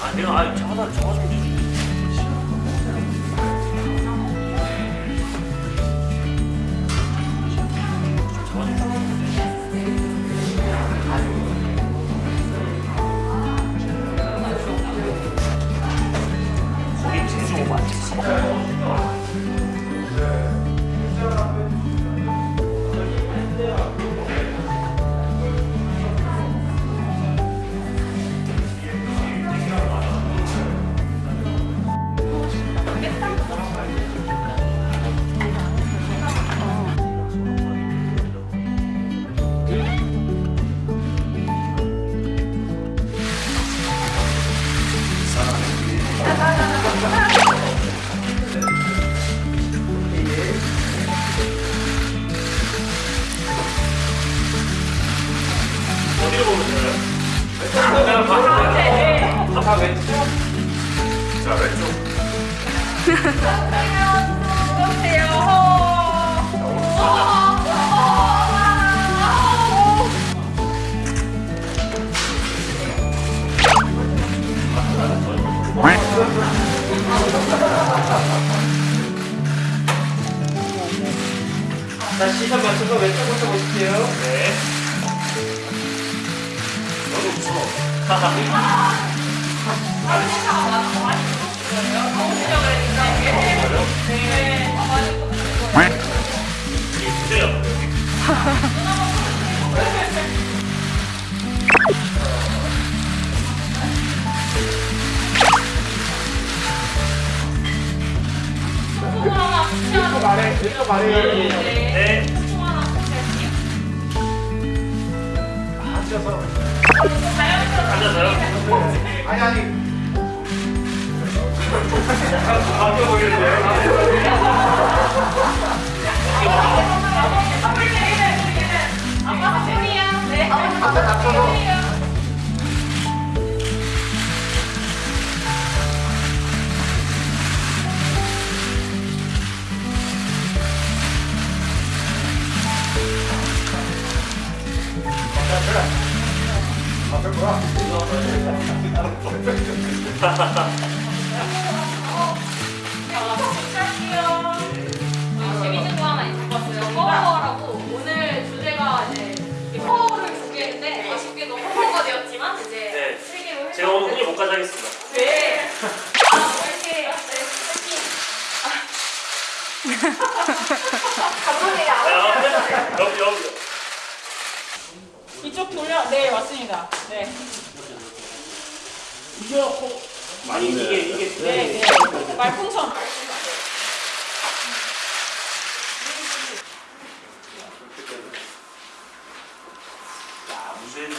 아 내가 아 저거다 저거 좀 주지. 어디로 보면 돼요? 내가 봐. 자, 시선 맞춰서 왼쪽부터 보실게요. 네. 너도 웃어. 이게 주세요. 왼쪽 왼쪽 아래. 네. 앉아서. 앉아서요. 아니, 아니. 바뀌어 보이는데. 앉아 닥쳐 제가 오늘 훈련 못 가게 하겠습니다. 네. 아, 이렇게 네, 파이팅. 감독님 자, 여기 여기. 이쪽 돌려 네 맞습니다 네 아니 이게 이게 네, 네. 말풍선 야 무슨 일이야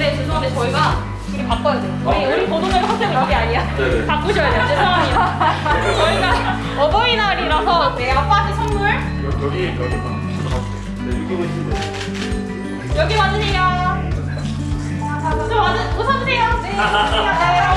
근데 죄송한데 저희가 우리 바꿔야 돼요. 우리 우리 보도자료 컨셉은 여기 아니야. 네네. 바꾸셔야 돼요. 죄송합니다. 저희가 어버이날이라서 내 아빠한테 선물 여기 여기 봐. 네, 여기 보시면. 여기 와주세요. 저 와주 웃어주세요. 네.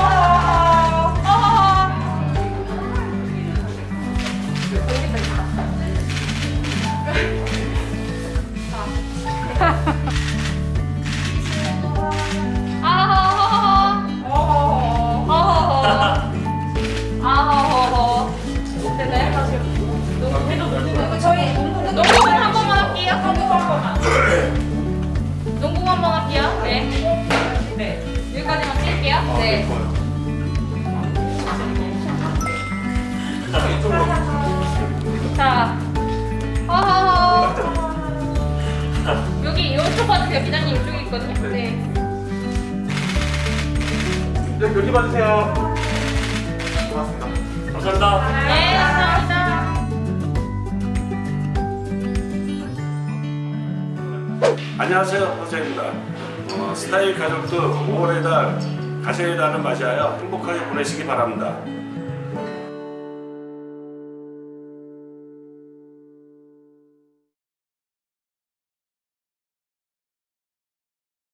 네. 자, 허허허. 여기 이쪽 봐주세요. 기자님 이쪽에 있거든요. 네. 여기, 여기 봐주세요. 고맙습니다. 감사합니다. 네, 감사합니다. 안녕하세요, 호세입니다. 어, 스타일 가족들 5월의 달 달을 맞이하여 행복하게 보내시기 바랍니다.